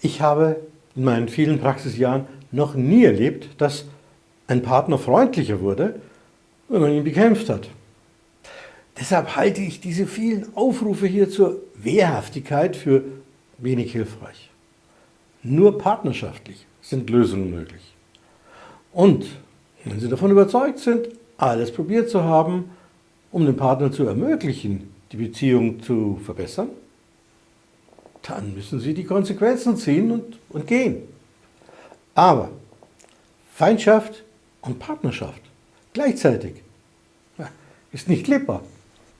Ich habe in meinen vielen Praxisjahren noch nie erlebt, dass ein Partner freundlicher wurde, wenn man ihn bekämpft hat. Deshalb halte ich diese vielen Aufrufe hier zur Wehrhaftigkeit für wenig hilfreich. Nur partnerschaftlich sind Lösungen möglich. Und wenn Sie davon überzeugt sind, alles probiert zu haben, um dem Partner zu ermöglichen, die Beziehung zu verbessern, dann müssen Sie die Konsequenzen ziehen und, und gehen. Aber Feindschaft und Partnerschaft gleichzeitig ist nicht lebbar.